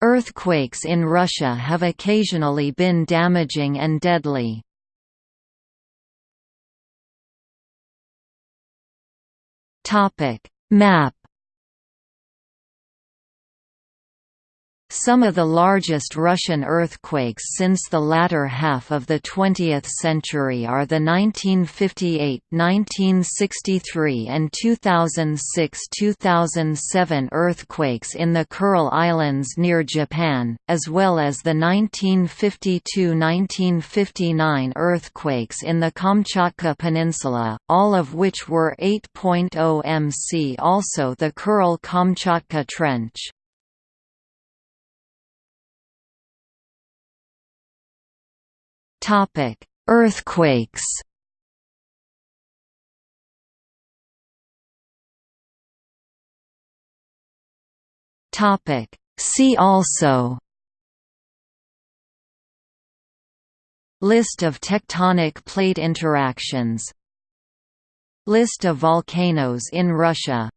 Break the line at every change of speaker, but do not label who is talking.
Earthquakes in Russia have occasionally been damaging and deadly. Map Some of the largest Russian earthquakes since the latter half of the 20th century are the 1958, 1963 and 2006–2007 earthquakes in the Kuril Islands near Japan, as well as the 1952–1959 earthquakes in the Kamchatka Peninsula, all of which were 8.0 mc also the Kuril-Kamchatka Trench. Topic: Earthquakes. Topic: See also. List of tectonic plate interactions List of volcanoes in Russia